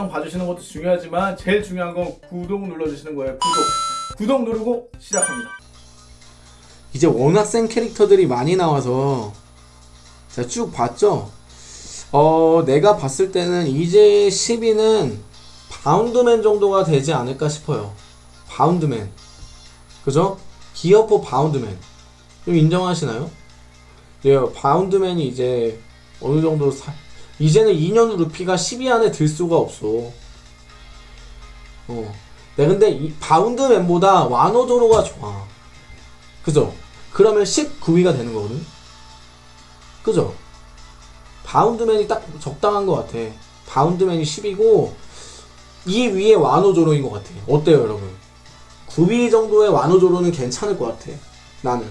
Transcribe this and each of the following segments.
영상 봐주시는 것도 중요하지만 제일 중요한 건 구독 눌러주시는 거예요 구독 구독 누르고 시작합니다 이제 워낙 센 캐릭터들이 많이 나와서 제가 쭉 봤죠. 어, 내가 봤을 때는 이제 10위는 바운드맨 정도가 되지 않을까 싶어요. 바운드맨. 그죠? 기어포 바운드맨. 좀 인정하시나요? 예, 바운드맨이 이제 어느 정도 사, 이제는 2년 루피가 10위 안에 들 수가 없어. 어. 네, 근데 이 바운드맨보다 와노도로가 좋아. 그죠? 그러면 19위가 되는 거거든? 그죠? 바운드맨이 딱 적당한 것 같아. 바운드맨이 10이고, 이 위에 와노조로인 것 같아. 어때요, 여러분? 9위 정도의 와노조로는 괜찮을 것 같아. 나는.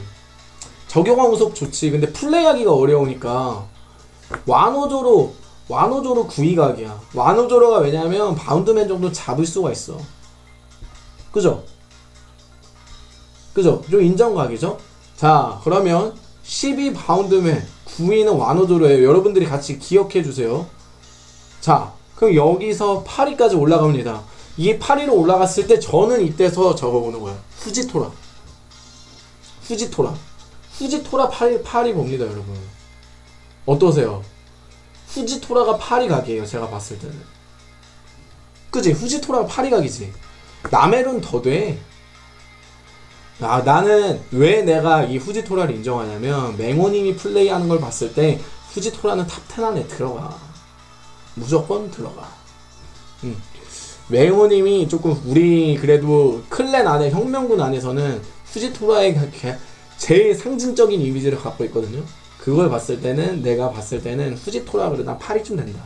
적용한 우석 좋지. 근데 플레이하기가 어려우니까, 와노조로, 와노조로 9위 각이야. 와노조로가 왜냐면, 바운드맨 정도 잡을 수가 있어. 그죠? 그죠? 좀 인정각이죠? 자, 그러면 10위 바운드맨, 9위는 와노조로예요. 여러분들이 같이 기억해 주세요. 자, 그럼 여기서 8위까지 올라갑니다. 이게 8위로 올라갔을 때 저는 이때서 적어보는 거예요. 후지토라. 후지토라. 후지토라 8위, 8위 봅니다, 여러분. 어떠세요? 후지토라가 8위 각이에요, 제가 봤을 때는. 그지? 후지토라가 8위 각이지. 나멜은 더 돼. 아, 나는 왜 내가 이 후지토라를 인정하냐면 맹호님이 플레이하는 걸 봤을 때 후지토라는 탑10 안에 들어가. 무조건 들어가. 음. 맹호님이 조금 우리 그래도 클랜 안에 혁명군 안에서는 후지토라의 제일 상징적인 이미지를 갖고 있거든요. 그걸 봤을 때는 내가 봤을 때는 후지토라 그래 난 8위쯤 된다.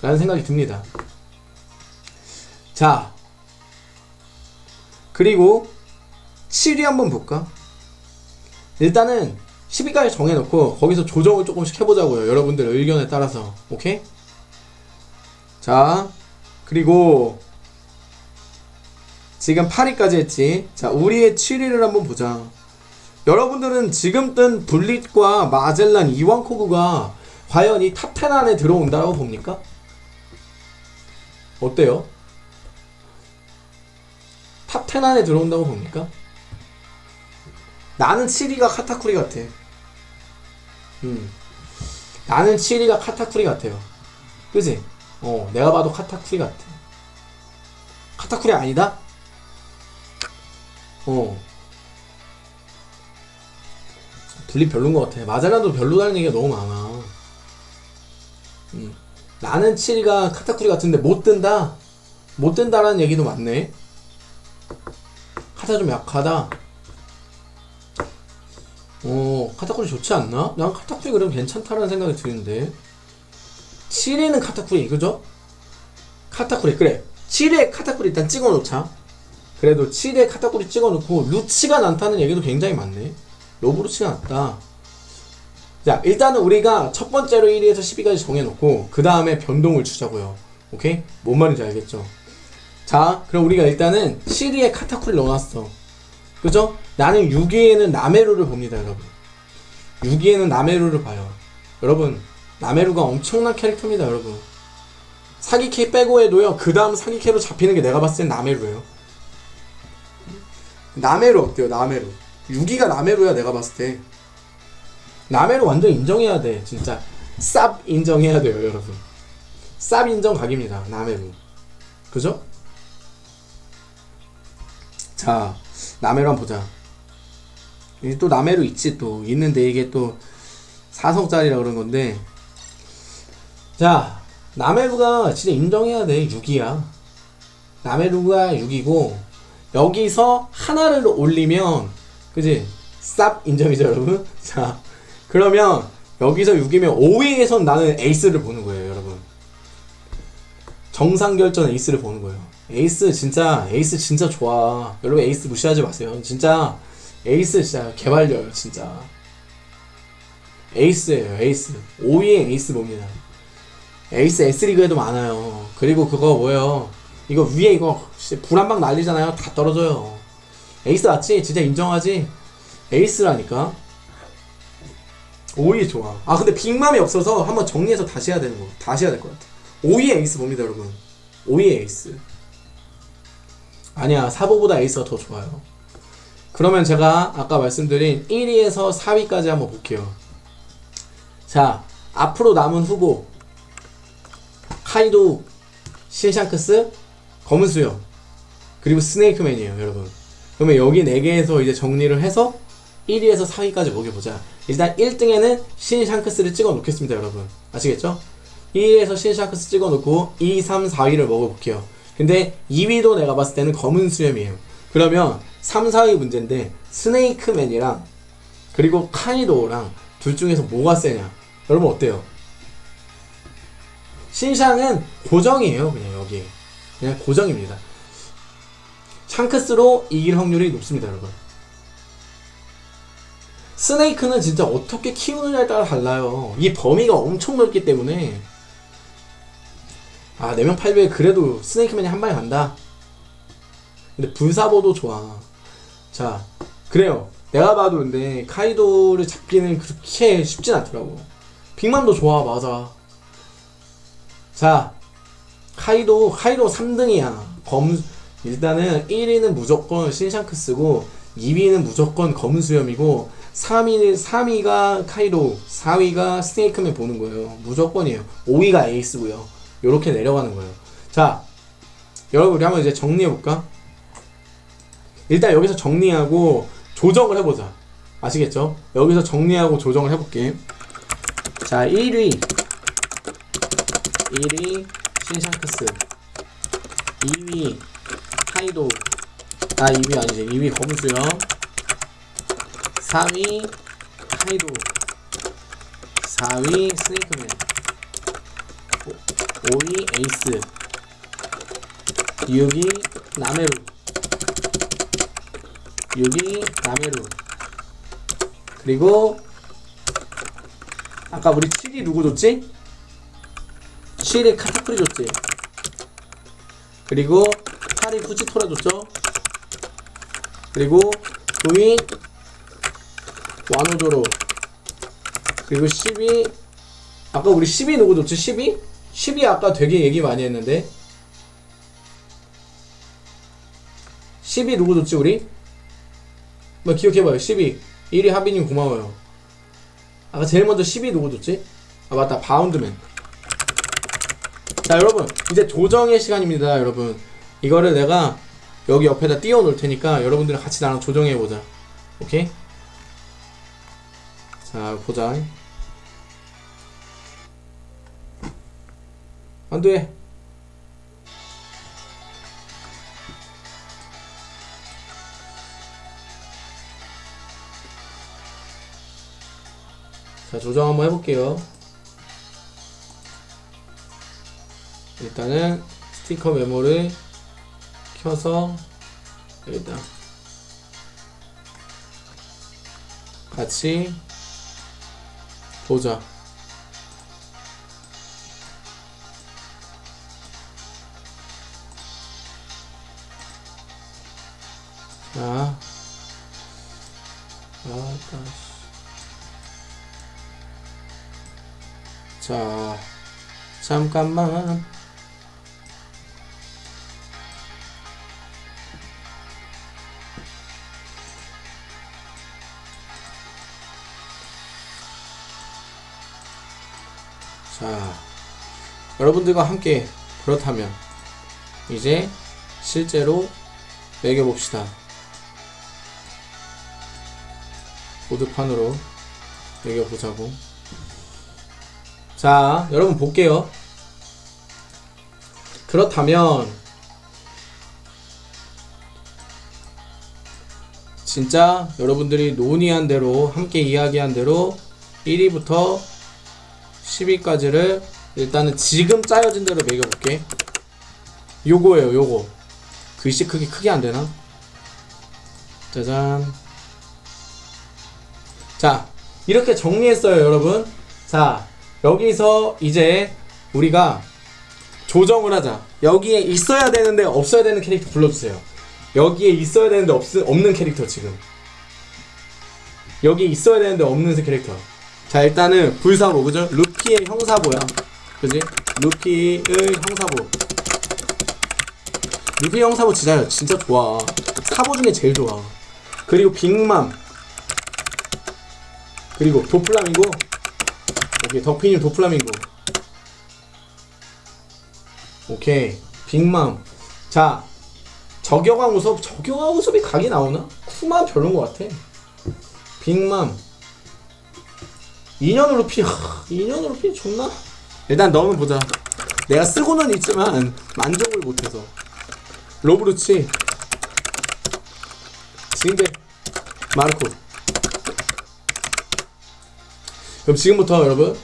라는 생각이 듭니다. 자, 그리고 7위 한번 볼까? 일단은 10위까지 정해놓고 거기서 조정을 조금씩 해보자고요. 여러분들 의견에 따라서. 오케이? 자, 그리고 지금 8위까지 했지. 자, 우리의 7위를 한번 보자. 여러분들은 지금 뜬 블릿과 마젤란 이완코그가 과연 이 탑10 안에 들어온다고 봅니까? 어때요? 탑10 안에 들어온다고 봅니까? 나는 7위가 카타쿠리 같아. 음. 나는 7위가 카타쿠리 같아요. 그지? 어, 내가 봐도 카타쿠리 같아. 카타쿠리 아니다? 어. 둘리 별론 것 같아. 마젤란도 별로다는 얘기가 너무 많아. 음. 나는 7위가 카타쿠리 같은데 못 뜬다? 못 뜬다라는 얘기도 많네. 카타 좀 약하다. 어, 카타쿠리 좋지 않나? 난 카타쿠리 그럼 괜찮다라는 생각이 드는데. 7위는 카타쿠리, 그죠? 카타쿠리, 그래. 7위에 카타쿠리 일단 찍어 놓자. 그래도 7위에 카타쿠리 찍어 놓고, 루치가 많다는 얘기도 굉장히 많네. 로브루치가 낫다. 자, 일단은 우리가 첫 번째로 1위에서 10위까지 정해놓고, 그 다음에 변동을 주자고요. 오케이? 뭔 말인지 알겠죠? 자, 그럼 우리가 일단은 7위에 카타쿠리 넣어놨어. 그죠? 나는 6위에는 나메루를 봅니다, 여러분. 6위에는 나메루를 봐요. 여러분, 나메루가 엄청난 캐릭터입니다, 여러분. 사기캐 빼고 해도요, 그 다음 사기캐로 잡히는 게 내가 봤을 땐 나메루예요. 나메루 어때요, 나메루? 6위가 나메루야, 내가 봤을 때. 나메루 완전 인정해야 돼, 진짜. 쌉 인정해야 돼요, 여러분. 쌉 인정 각입니다, 나메루. 그죠? 자, 나메루 한번 보자. 또 나메루 있지 또 있는데 이게 또 4성짜리라 그런 건데 자 나메루가 진짜 인정해야 돼 6이야 나메루가 6이고 여기서 하나를 올리면 그지? 쌉 인정이죠 여러분? 자 그러면 여기서 6이면 5위에선 나는 에이스를 보는 거예요 여러분. 정상 결전 에이스를 보는 거예요. 에이스 진짜 에이스 진짜 좋아. 여러분 에이스 무시하지 마세요. 진짜 에이스 진짜 개발려요 진짜. 에이스예요 에이스. 5위에 에이스 봅니다. 에이스 S리그에도 많아요. 그리고 그거 뭐예요? 이거 위에 이거 불한방 날리잖아요. 다 떨어져요 에이스 맞지? 진짜 인정하지? 에이스라니까 5위 좋아 아 근데 빅맘이 없어서 한번 정리해서 다시 해야 되는 거 다시 해야 될 것 같아 5위에 에이스 봅니다 여러분 5위 에이스. 아니야, 사보보다 에이스가 더 좋아요. 그러면 제가 아까 말씀드린 1위에서 4위까지 한번 볼게요. 자, 앞으로 남은 후보. 카이도, 신샹크스, 검은 수염, 그리고 스네이크맨이에요, 여러분. 그러면 여기 4개에서 이제 정리를 해서 1위에서 4위까지 먹여보자. 일단 1등에는 신샹크스를 찍어 놓겠습니다, 여러분. 아시겠죠? 1위에서 신샹크스 찍어 놓고 2, 3, 4위를 먹어볼게요. 근데 2위도 내가 봤을 때는 검은 수염이에요. 그러면 3, 4위 문제인데 스네이크맨이랑 그리고 카이도랑 둘 중에서 뭐가 세냐? 여러분 어때요? 신샹은 고정이에요, 그냥 여기. 그냥 고정입니다. 샹크스로 이길 확률이 높습니다, 여러분. 스네이크는 진짜 어떻게 키우느냐에 따라 달라요. 이 범위가 엄청 넓기 때문에. 아, 4명 800 그래도 스네이크맨이 한 방에 간다. 근데 불사보도 좋아. 자, 그래요. 내가 봐도 근데 카이도를 잡기는 그렇게 쉽진 않더라고. 빅맘도 좋아, 맞아. 자, 카이도, 카이도 3등이야. 검, 일단은 1위는 무조건 신샹크스고, 2위는 무조건 검은 수염이고, 3위, 3위가 카이도, 4위가 스네이크맨 보는 거예요. 무조건이에요. 5위가 에이스고요. 요렇게 내려가는 거예요. 자, 여러분, 우리 한번 이제 정리해볼까? 일단 여기서 정리하고 조정을 해보자. 아시겠죠? 여기서 정리하고 조정을 해볼게. 자, 1위. 1위 신샹크스 2위 카이도. 아 2위 아니지. 2위 검수염 3위 카이도. 4위 스네이크맨. 5위 에이스. 6위 나메루. 6위 나메루. 그리고 아까 우리 7위 누구 줬지? 7위 카타쿠리 줬지. 그리고 8위 후지토라 줬죠? 그리고 9위 와노조로. 그리고 10위 아까 우리 10위 누구 줬지? 10위? 10위 아까 되게 얘기 많이 했는데. 10위 누구 줬지 우리? 뭐 기억해봐요. 10위 1위 하빈님 고마워요. 아까 제일 먼저 10위 누구 줬지? 아 맞다. 바운드맨. 자 여러분. 이제 조정의 시간입니다 여러분 이거를 내가 여기 옆에다 띄워 놓을 테니까 여러분들이 같이 나랑 조정해 보자. 오케이? 자 보자. 안돼. 자 조정 한번 해볼게요. 일단은 스티커 메모를 켜서 여기다 같이 보자. 자 아따 자 잠깐만 여러분들과 함께 그렇다면 이제 실제로 매겨봅시다. 보드판으로 매겨보자고. 자, 여러분 볼게요. 그렇다면 진짜 여러분들이 논의한 대로 함께 이야기한 대로 1위부터 10위까지를 일단은 지금 짜여진 대로 매겨볼게. 요거예요, 요거. 글씨 크기 크게 안 되나? 짜잔. 자, 이렇게 정리했어요, 여러분. 자, 여기서 이제 우리가 조정을 하자. 여기에 있어야 되는데 없어야 되는 캐릭터 불러주세요. 여기에 있어야 되는데 없, 없는 캐릭터 지금. 여기 있어야 되는데 없는 캐릭터. 자 일단은 불사보 그죠? 루피의 형사보야 그지? 루피의 형사보 루피 형 사보 진짜 진짜 좋아. 사보 중에 제일 좋아. 그리고 빅맘. 그리고 도플라밍고. 오케이 덕피님 도플라밍고. 오케이 빅맘. 자 저격왕 우섭 저격왕 우섭이 각이 나오나? 쿠마 별론 것 같아. 빅맘. 2년 루피 하, 2년 루피 좋나? 일단 넣으면 보자. 내가 쓰고는 있지만 만족을 못해서. 로브루치. 징베 마르코. 그럼 지금부터 여러분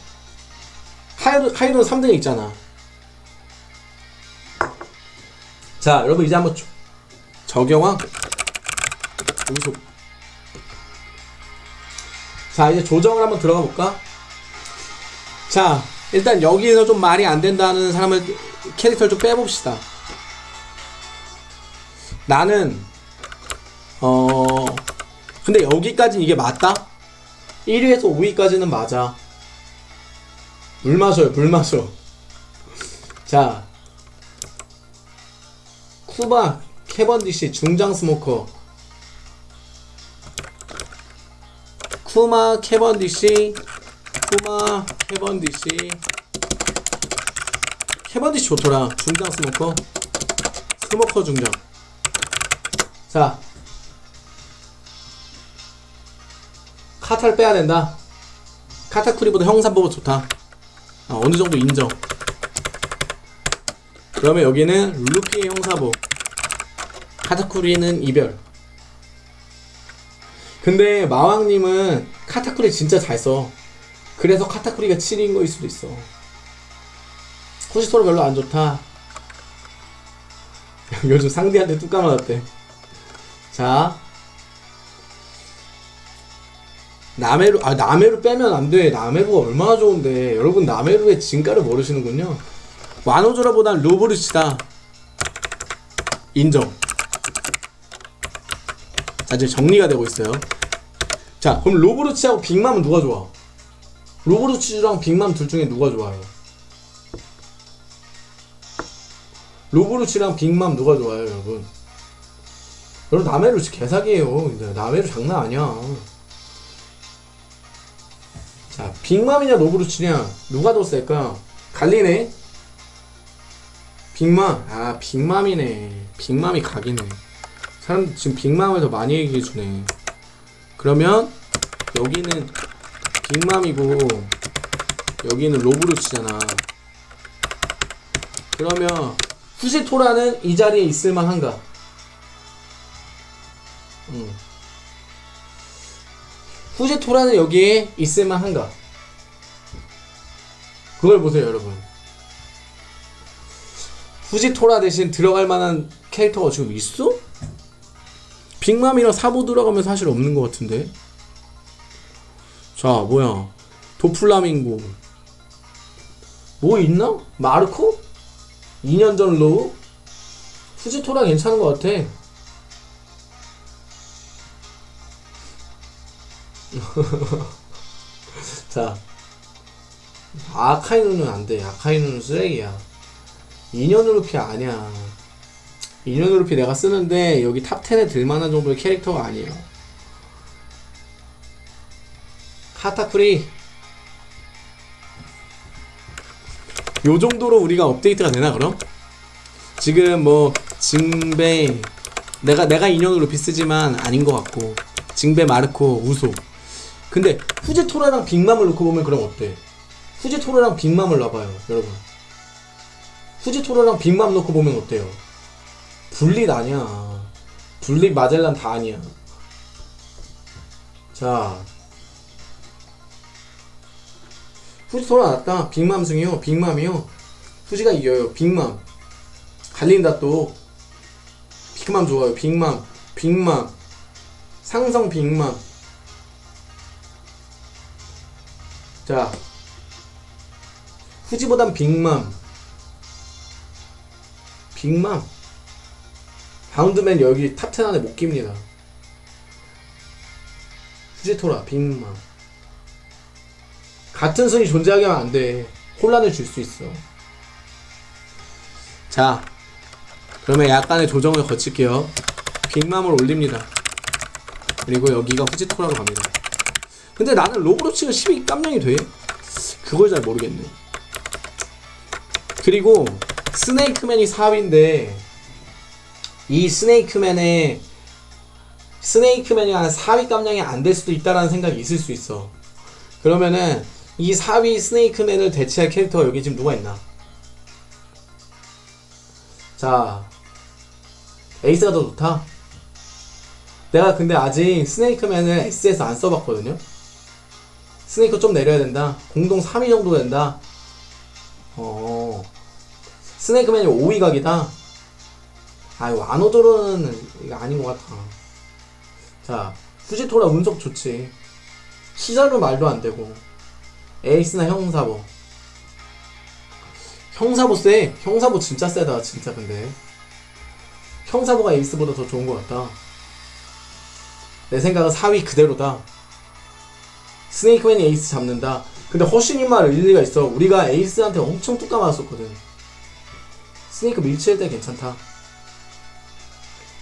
하이로, 하이로 3등에 있잖아. 자 여러분 이제 한번 조- 저경왕. 우속. 자 이제 조정을 한번 들어가 볼까? 자 일단 여기서 좀 말이 안 된다는 사람을 캐릭터를 좀 빼봅시다. 나는 어 근데 여기까지 이게 맞다? 1위에서 5위까지는 맞아. 물 마셔요 물 마셔 자. 쿠마 캐번디시 중장 스모커. 쿠마 캐번디시 쿠마 캐번디시 캐번디시 좋더라. 중장 스모커. 스모커 중장. 자. 카타를 빼야 된다. 카타쿠리보다 형 사보가 좋다. 아, 어느 정도 인정. 그러면 여기는 루피의 형사보 카타쿠리는 이별. 근데 마왕님은 카타쿠리 진짜 잘써 그래서 카타쿠리가 7위인 거일 수도 있어. 코시토로 별로 안 좋다. 요즘 상대한테 뚝 까맞았대. 자. 나메루 아 나메루 빼면 안돼. 나메루가 얼마나 좋은데. 여러분 나메루의 진가를 모르시는군요. 와노조라보단 로브르치다. 인정. 자 이제 정리가 되고 있어요. 자 그럼 로브르치하고 빅맘은 누가 좋아 로브르치랑 빅맘 둘 중에 누가 좋아요? 로브르치랑 빅맘 누가 좋아요 여러분? 여러분 진짜 개사기예요. 나메루 장난 아니야. 자 빅맘이냐 로브루치냐? 누가 더 셀까? 갈리네? 빅맘? 아 빅맘이네. 빅맘이 각이네. 사람 지금 빅맘을 더 많이 얘기해주네. 그러면 여기는 빅맘이고 여기는 로브루치잖아 그러면 후지토라는 이 자리에 있을만한가 음. 후지토라는 여기에 있을만한가? 그걸 보세요, 여러분. 후지토라 대신 들어갈 만한 캐릭터가 지금 있어? 빅맘이랑 사보 들어가면 사실 없는 것 같은데. 자, 뭐야. 도플라밍고. 뭐 있나? 마르코? 2년 전 로우? 후지토라 괜찮은 것 같아. 자 아카이누는 안돼 아카이누는 쓰레기야 2년 루피 아니야 2년 루피 내가 쓰는데 여기 탑10에 들만한 정도의 캐릭터가 아니에요 카타쿠리 요 정도로 우리가 업데이트가 되나 그럼? 지금 뭐 징베 내가 내가 2년 루피 쓰지만 아닌 것 같고 징베 마르코 우소 근데 후지토라랑 빅맘을 놓고 보면 그럼 어때? 후지토라랑 빅맘을 놔봐요 여러분 후지토라랑 빅맘 놓고 보면 어때요? 분릿 아니야 분릿 마젤란 다 아니야 자 후지토라 낫다. 빅맘 승이요. 빅맘이요. 후지가 이겨요. 빅맘. 갈린다 또. 빅맘 좋아요. 빅맘. 빅맘. 상성 빅맘. 자. 후지보단 빅맘. 빅맘. 바운드맨 여기 탑10 안에 못 낍니다. 후지토라 빅맘 같은 순위 존재하게 하면 안 돼 혼란을 줄 수 있어 자 그러면 약간의 조정을 거칠게요. 빅맘을 올립니다. 그리고 여기가 후지토라로 갑니다. 근데 나는 로브로치가 12 깜냥이 돼? 그걸 잘 모르겠네. 그리고 스네이크맨이 4위인데 이 스네이크맨의 스네이크맨이 한 4위 깜냥이 안 될 수도 있다라는 생각이 있을 수 있어. 그러면은 이 4위 스네이크맨을 대체할 캐릭터가 여기 지금 누가 있나? 자, 에이스가 더 좋다. 내가 근데 아직 스네이크맨을 S에서 안 써봤거든요. 스네이크 좀 내려야 된다. 공동 3위 정도 된다. 어, 스네이크맨이 5위 각이다. 아, 와노조로는 이거 아닌 것 같아. 자, 후지토라 운석 좋지. 시절은 말도 안 되고. 에이스나 형사보. 형사보 세. 형사보 진짜 세다, 진짜 근데. 형사보가 에이스보다 더 좋은 것 같다. 내 생각은 4위 그대로다. 스네이크맨이 에이스 잡는다. 근데 허신이 말 일리가 있어. 우리가 에이스한테 엄청 뚜까 맞았었거든. 스네이크 밀칠 때 괜찮다.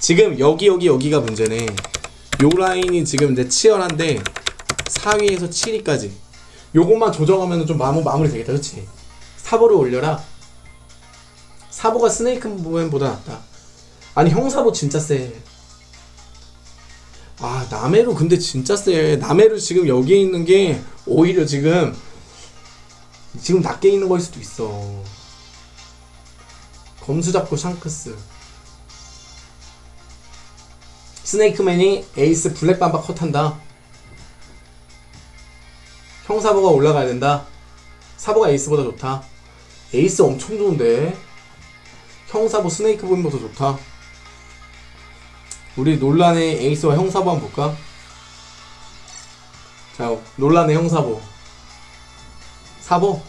지금 여기 여기 여기가 문제네. 요 라인이 지금 이제 치열한데 4위에서 7위까지 요것만 조정하면 좀 마무, 마무리 되겠다 그치? 사보를 올려라 사보가 스네이크맨보다 낫다 아니 형사보 진짜 세 아, 나메루 근데 진짜 세. 나메루 지금 여기에 있는 게 오히려 지금 지금 낮게 있는 거일 수도 있어. 검수 잡고 샹크스. 스네이크맨이 에이스 블랙 맘바 컷한다. 형사보가 올라가야 된다. 사보가 에이스보다 좋다. 에이스 엄청 좋은데. 형사보 스네이크보다 더 좋다. 우리 논란의 에이스와 형사보 한번 볼까? 자, 논란의 형사보. 사보.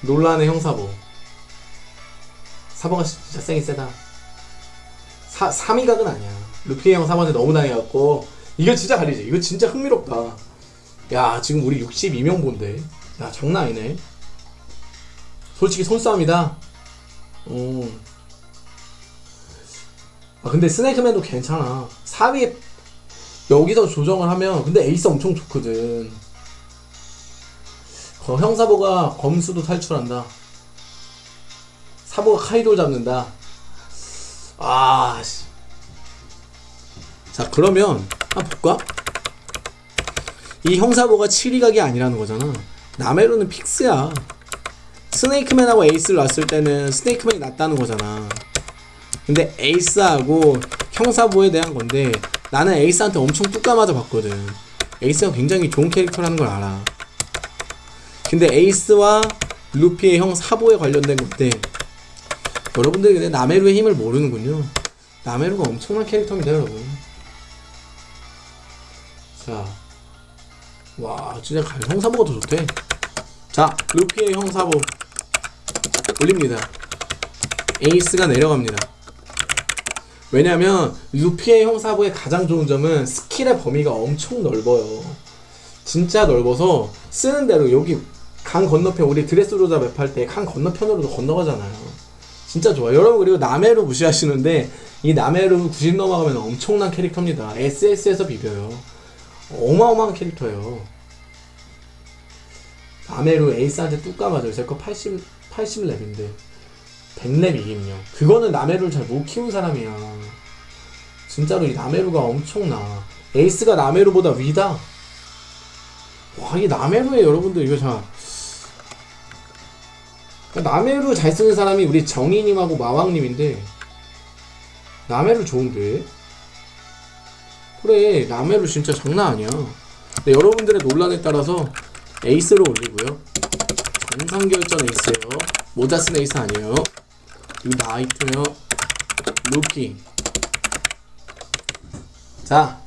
논란의 형사보. 사보가 진짜 세긴 세다. 사, 3위 각은 아니야. 루피 형 사보한테 너무 당해갖고. 이거 진짜 가리지. 이거 진짜 흥미롭다. 야, 지금 우리 62명 본데. 야, 장난 아니네. 솔직히 손싸움이다. 음. 아 근데 스네이크맨도 괜찮아 4위 여기서 조정을 하면 근데 에이스 엄청 좋거든 거, 형사보가 검수도 탈출한다 사보가 카이돌 잡는다 아 씨. 자 그러면 한번 볼까? 이 형사보가 7위 각이 아니라는 거잖아. 나메루는 fix야. 스네이크맨하고 에이스를 놨을 때는 스네이크맨이 낫다는 거잖아. 근데 에이스하고 형사보에 대한 건데 나는 에이스한테 엄청 뚜까 맞아 봤거든. 에이스가 굉장히 좋은 캐릭터라는 걸 알아. 근데 에이스와 루피의 형 사보에 관련된 건데 여러분들이 근데 나메루의 힘을 모르는군요. 나메루가 엄청난 캐릭터입니다 여러분. 자 와 진짜 갈- 형사보가 더 좋대 자 루피의 형사보 올립니다 에이스가 내려갑니다 왜냐면 루피의 형사보의 가장 좋은 점은 스킬의 범위가 엄청 넓어요. 진짜 넓어서 쓰는 대로 여기 강 건너편 우리 드레스로자 맵할 때 강 건너편으로도 건너가잖아요. 진짜 좋아요. 여러분 그리고 남해로 무시하시는데 이 남해로 90 넘어가면 엄청난 캐릭터입니다. SS에서 비벼요. 어마어마한 캐릭터예요. 남해로 에이스한테 뚝 까맞아요. 제거 80, 80렙인데. 100렙 이김요. 그거는 나메루를 잘 못 키운 사람이야. 진짜로 이 나메루가 엄청나. 에이스가 나메루보다 위다. 와, 이 나메루에 여러분들 이거 자. 나메루 잘 쓰는 사람이 우리 정희님하고 마왕님인데, 나메루 좋은데? 그래, 나메루 진짜 장난 아니야. 근데 여러분들의 논란에 따라서 에이스로 올리고요. 정상결전 에이스예요. 모자 쓴 에이스 아니에요. 이거 나이트요. 루피. 자.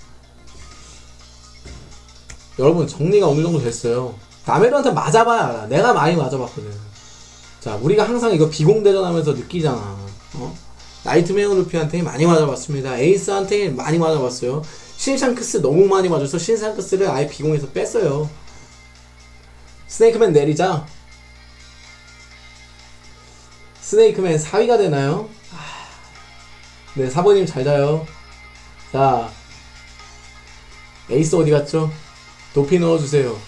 여러분 정리가 어느 정도 됐어요. 나메루한테 맞아봐야 알아. 내가 많이 맞아봤거든. 자, 우리가 항상 이거 비공대전 하면서 느끼잖아. 어? 나이트메어 루피한테 많이 맞아봤습니다. 에이스한테 많이 맞아봤어요. 신샹크스 너무 많이 맞아서 신샹크스를 아예 비공에서 뺐어요. 스네이크맨 내리자. 스네이크맨 4위가 되나요? 아, 네, 사모님 잘 자요. 자, 에이스 어디 갔죠? 도피 넣어주세요.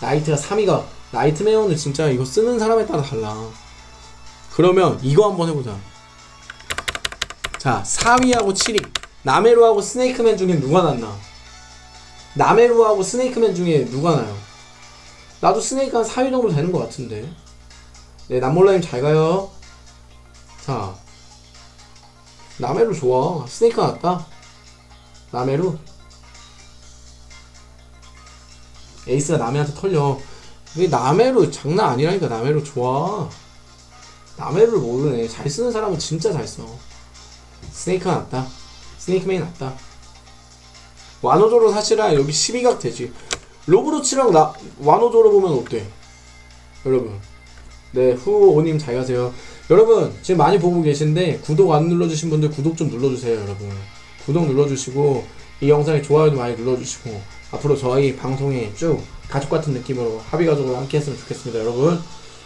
나이트가 3위가, 나이트메어는 진짜 이거 쓰는 사람에 따라 달라. 그러면 이거 한번 해보자. 자, 4위하고 7위. 나메루하고 스네이크맨 중에 누가 낫나? 나메루하고 스네이크맨 중에 누가 나요? 나도 스네이크 한 4위 정도 되는 것 같은데. 네, 남몰라님 잘 가요. 자, 나메루 좋아. 스네이크 낫다. 나메루. 에이스가 남해한테 털려. 이게 나메루 장난 아니라니까 나메루 좋아. 나메루를 모르네. 잘 쓰는 사람은 진짜 잘 써. 스네이크가 낫다. 스네이크맨이 낫다. 와노조로 사실은 여기 12각 되지. 로브로치랑 나 와노조로 보면 어때? 여러분. 네, 후오님 잘 가세요. 여러분, 지금 많이 보고 계신데 구독 안 눌러주신 분들 구독 좀 눌러주세요, 여러분. 구독 눌러주시고 이 영상에 좋아요도 많이 눌러주시고 앞으로 저희 방송에 쭉 가족 같은 느낌으로 합의 가족으로 함께 했으면 좋겠습니다, 여러분.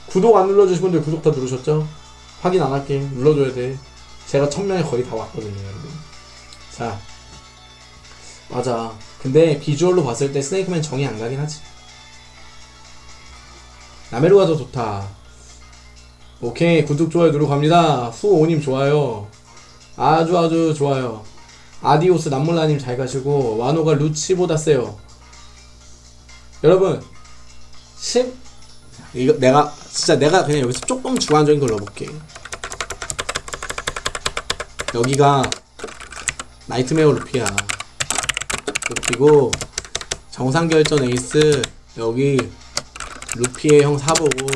구독 안 눌러주신 분들 구독 다 누르셨죠? 확인 안 할게. 눌러줘야 돼. 제가 천명에 거의 다 왔거든요, 여러분. 자, 맞아. 근데 비주얼로 봤을 때 스네이크맨 정이 안 가긴 하지. 나메루가 더 좋다. 오케이 구독 좋아요 누르고 갑니다. 후오님 좋아요. 아주 아주 좋아요. adiós 남몰라님 잘 가시고 와노가 루치보다 세요. 여러분 10 이거 내가 진짜 내가 그냥 여기서 조금 주관적인 걸 넣어볼게. 여기가 나이트메어 루피야. 루피고 정상 결전 에이스 여기 루피의 형 사보고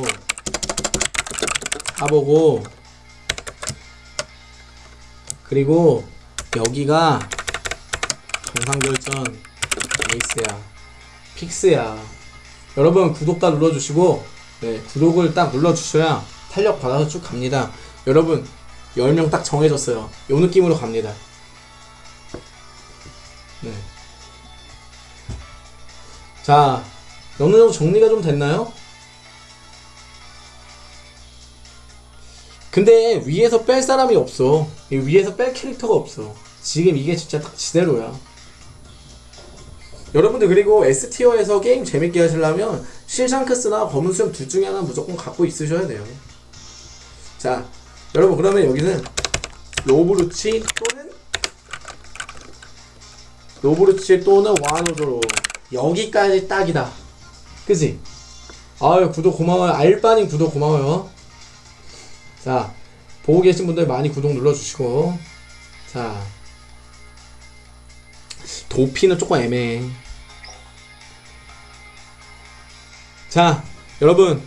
사보고 그리고 여기가 정상 결전 에이스야. fix야. 여러분 구독 다 눌러주시고 네 구독을 딱 눌러주셔야 탄력 받아서 쭉 갑니다. 여러분 10명 딱 정해졌어요. 요 느낌으로 갑니다 네. 자, 어느 정도 정리가 좀 됐나요? 근데 위에서 뺄 사람이 없어. 이 위에서 뺄 캐릭터가 없어. 지금 이게 진짜 딱 지대로야. 여러분들 그리고 S티어에서 게임 재밌게 하시려면 실샹크스나 검은 수염 둘 중에 하나 무조건 갖고 있으셔야 돼요. 자, 여러분 그러면 여기는 로브루치 또는 로브루치 또는 와노조로 여기까지 딱이다. 그지? 아유 구독 고마워요. 알바님 구독 고마워요. 자 보고 계신 분들 많이 구독 눌러주시고 자 도피는 조금 애매해. 자 여러분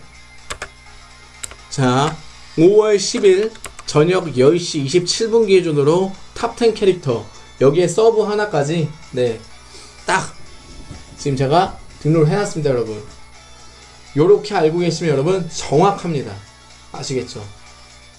자 5월 10일 저녁 10시 27분 기준으로 탑10 캐릭터 여기에 서브 하나까지 네 딱! 지금 제가 등록을 해놨습니다 여러분. 요렇게 알고 계시면 여러분 정확합니다. 아시겠죠